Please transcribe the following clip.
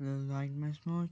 like my much